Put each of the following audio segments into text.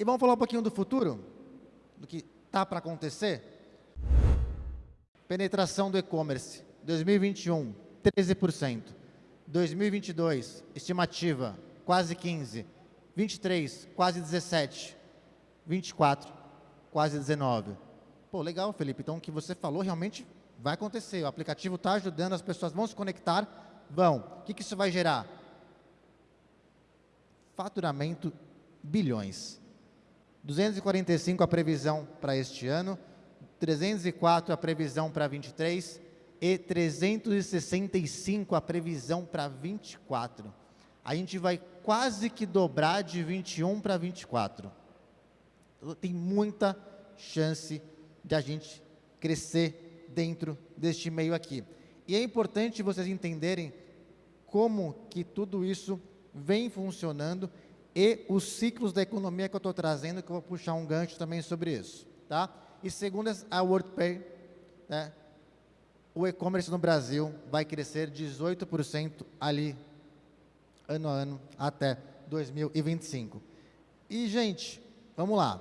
E vamos falar um pouquinho do futuro, do que está para acontecer. Penetração do e-commerce, 2021, 13%. 2022, estimativa, quase 15%. 23, quase 17%. 24, quase 19%. Pô, legal, Felipe. Então, o que você falou realmente vai acontecer. O aplicativo está ajudando, as pessoas vão se conectar, vão. O que, que isso vai gerar? Faturamento bilhões. 245 a previsão para este ano, 304 a previsão para 23 e 365 a previsão para 24. A gente vai quase que dobrar de 21 para 24. Tem muita chance de a gente crescer dentro deste meio aqui. E é importante vocês entenderem como que tudo isso vem funcionando e os ciclos da economia que eu estou trazendo, que eu vou puxar um gancho também sobre isso. Tá? E segundo a WorldPay, né, o e-commerce no Brasil vai crescer 18% ali, ano a ano, até 2025. E, gente, vamos lá.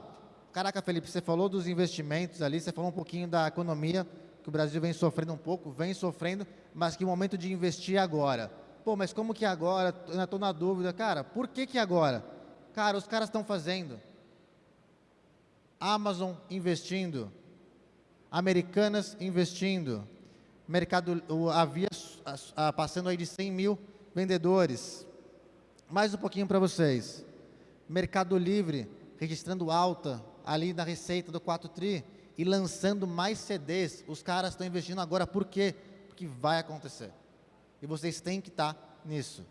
Caraca, Felipe, você falou dos investimentos ali, você falou um pouquinho da economia, que o Brasil vem sofrendo um pouco, vem sofrendo, mas que momento de investir agora. Pô, mas como que agora? Eu ainda estou na dúvida. Cara, por que que agora? Cara, os caras estão fazendo. Amazon investindo. Americanas investindo. Mercado, havia passando aí de 100 mil vendedores. Mais um pouquinho para vocês. Mercado Livre registrando alta ali na receita do 4TRI e lançando mais CDs. Os caras estão investindo agora. Por quê? Porque vai acontecer. E vocês têm que estar nisso.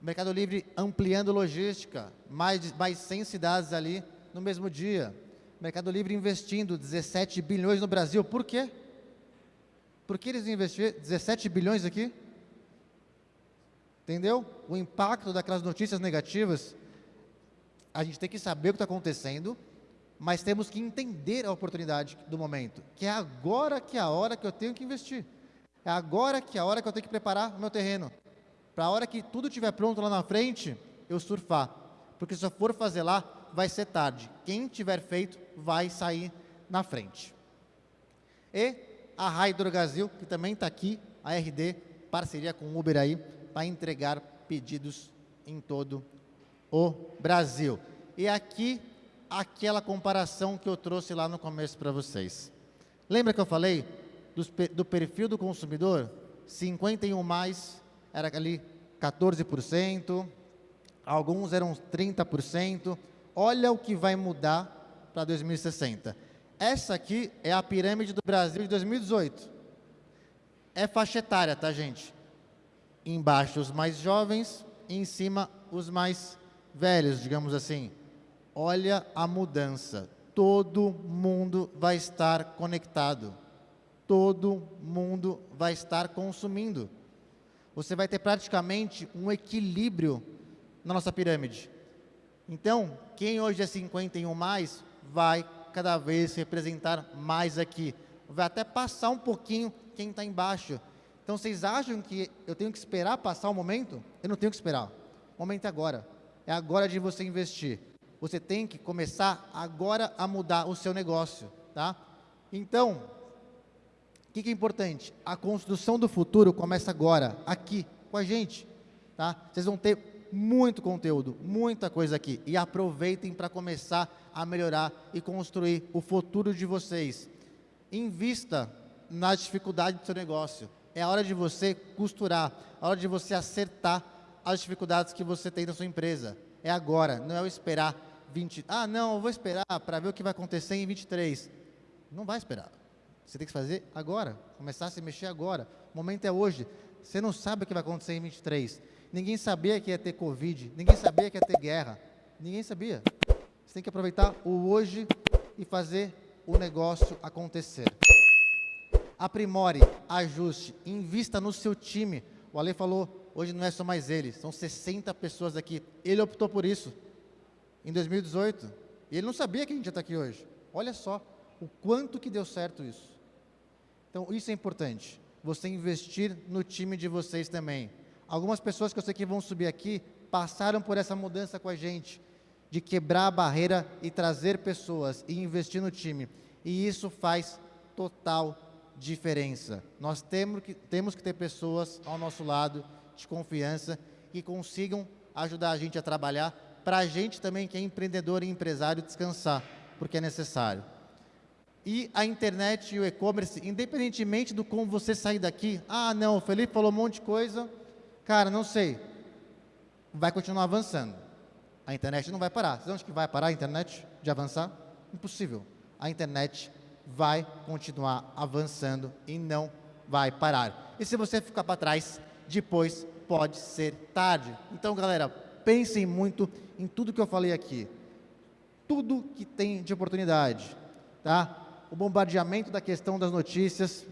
Mercado Livre ampliando logística, mais, mais 100 cidades ali no mesmo dia. Mercado Livre investindo 17 bilhões no Brasil. Por quê? Por que eles investiram 17 bilhões aqui? Entendeu? O impacto daquelas notícias negativas, a gente tem que saber o que está acontecendo, mas temos que entender a oportunidade do momento, que é agora que é a hora que eu tenho que investir. É agora que é a hora que eu tenho que preparar o meu terreno. Para a hora que tudo estiver pronto lá na frente, eu surfar. Porque se eu for fazer lá, vai ser tarde. Quem tiver feito, vai sair na frente. E a Hydrogasil, que também está aqui, a RD, parceria com o Uber aí, para entregar pedidos em todo o Brasil. E aqui, aquela comparação que eu trouxe lá no começo para vocês. Lembra que eu falei do, perfil do consumidor, 51 mais era ali 14%, alguns eram 30%. Olha o que vai mudar para 2060. Essa aqui é a pirâmide do Brasil de 2018. É faixa etária, tá, gente? Embaixo os mais jovens, em cima os mais velhos, digamos assim. Olha a mudança. Todo mundo vai estar conectado todo mundo vai estar consumindo. Você vai ter praticamente um equilíbrio na nossa pirâmide. Então, quem hoje é 51 mais, vai cada vez representar mais aqui. Vai até passar um pouquinho quem está embaixo. Então, vocês acham que eu tenho que esperar passar o momento? Eu não tenho que esperar. O momento é agora. É agora de você investir. Você tem que começar agora a mudar o seu negócio, tá? Então, que, que é importante? A construção do futuro começa agora, aqui, com a gente. Tá? Vocês vão ter muito conteúdo, muita coisa aqui. E aproveitem para começar a melhorar e construir o futuro de vocês. Invista na dificuldade do seu negócio. É a hora de você costurar, a hora de você acertar as dificuldades que você tem na sua empresa. É agora, não é eu esperar 20... Ah, não, eu vou esperar para ver o que vai acontecer em 23. Não vai esperar. Você tem que fazer agora, começar a se mexer agora. O momento é hoje. Você não sabe o que vai acontecer em 23. Ninguém sabia que ia ter Covid, ninguém sabia que ia ter guerra. Ninguém sabia. Você tem que aproveitar o hoje e fazer o negócio acontecer. Aprimore, ajuste, invista no seu time. O Ale falou, hoje não é só mais ele, são 60 pessoas aqui. Ele optou por isso em 2018. E ele não sabia que a gente ia estar aqui hoje. Olha só o quanto que deu certo isso. Então, isso é importante. Você investir no time de vocês também. Algumas pessoas que eu sei que vão subir aqui passaram por essa mudança com a gente. de quebrar a barreira e trazer pessoas e investir no time. E isso faz total diferença. Nós temos que, temos que ter pessoas ao nosso lado de confiança que consigam ajudar a gente a trabalhar, para a gente também que é empreendedor e empresário descansar, porque é necessário. E a internet e o e-commerce, independentemente do como você sair daqui, ah não, o Felipe falou um monte de coisa, cara, não sei, vai continuar avançando. A internet não vai parar. Você acha que vai parar a internet de avançar? Impossível. A internet vai continuar avançando e não vai parar. E se você ficar para trás, depois pode ser tarde. Então, galera, pensem muito em tudo que eu falei aqui. Tudo que tem de oportunidade, tá? O bombardeamento da questão das notícias,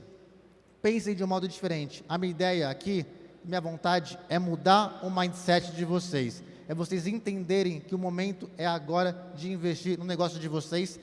pensem de um modo diferente. A minha ideia aqui, minha vontade é mudar o mindset de vocês. É vocês entenderem que o momento é agora de investir no negócio de vocês